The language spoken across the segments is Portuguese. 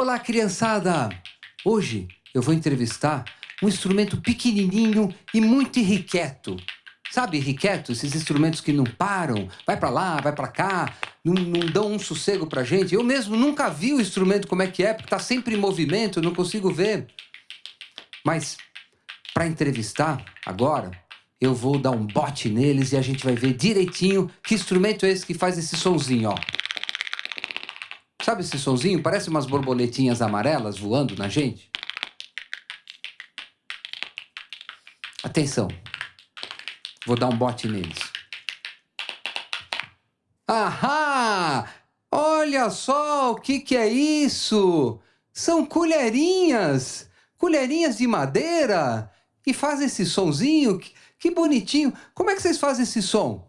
Olá, criançada! Hoje eu vou entrevistar um instrumento pequenininho e muito irrequieto. Sabe, irrequieto? Esses instrumentos que não param, vai para lá, vai para cá, não, não, dão um sossego pra gente. Eu mesmo nunca vi o instrumento como é que é, porque tá sempre em movimento, eu não consigo ver. Mas, para entrevistar agora, eu vou dar um bote neles e a gente vai ver direitinho que instrumento é esse que faz esse sonzinho, ó. Sabe esse sonzinho? Parece umas borboletinhas amarelas voando na gente. Atenção. Vou dar um bote neles. Ahá! Olha só o que, que é isso! São colherinhas! Colherinhas de madeira! E faz esse sonzinho. Que, que bonitinho! Como é que vocês fazem esse som?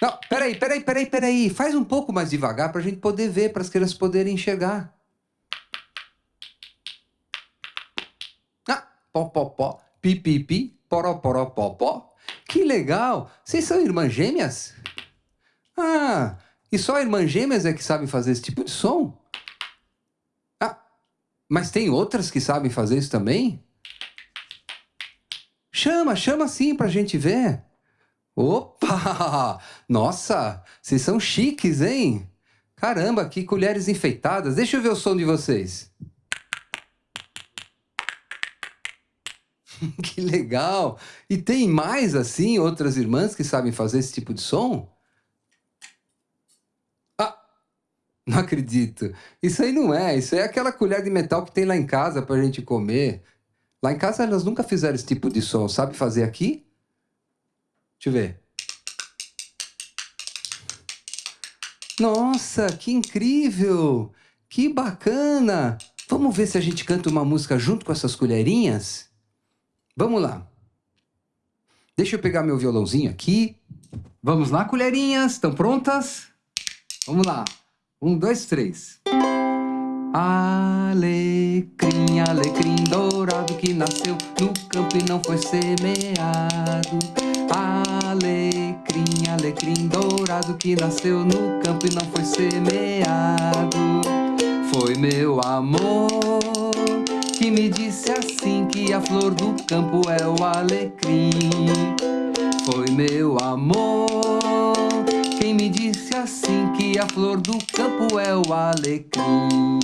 Não, peraí, peraí, peraí, peraí. Faz um pouco mais devagar para a gente poder ver, para as crianças poderem enxergar. Ah, pó, pó, pó, pi, pi, pi, poró, poró, pó, pó. Que legal! Vocês são irmãs gêmeas? Ah, e só irmãs gêmeas é que sabem fazer esse tipo de som? Ah, mas tem outras que sabem fazer isso também? Chama, chama sim para a gente ver. Opa! Nossa, vocês são chiques, hein? Caramba, que colheres enfeitadas. Deixa eu ver o som de vocês. que legal! E tem mais, assim, outras irmãs que sabem fazer esse tipo de som? Ah, não acredito. Isso aí não é. Isso é aquela colher de metal que tem lá em casa pra gente comer. Lá em casa elas nunca fizeram esse tipo de som. Sabe fazer aqui? Deixa eu ver. Nossa, que incrível! Que bacana! Vamos ver se a gente canta uma música junto com essas colherinhas? Vamos lá. Deixa eu pegar meu violãozinho aqui. Vamos lá, colherinhas. Estão prontas? Vamos lá. Um, dois, três. Alecrim, alecrim dourado que nasceu no campo e não foi semeado. Alecrim, alecrim dourado que nasceu no campo e não foi semeado. Foi meu amor que me disse assim que a flor do campo é o alecrim. Foi meu amor quem me disse assim que a flor do campo é o alecrim.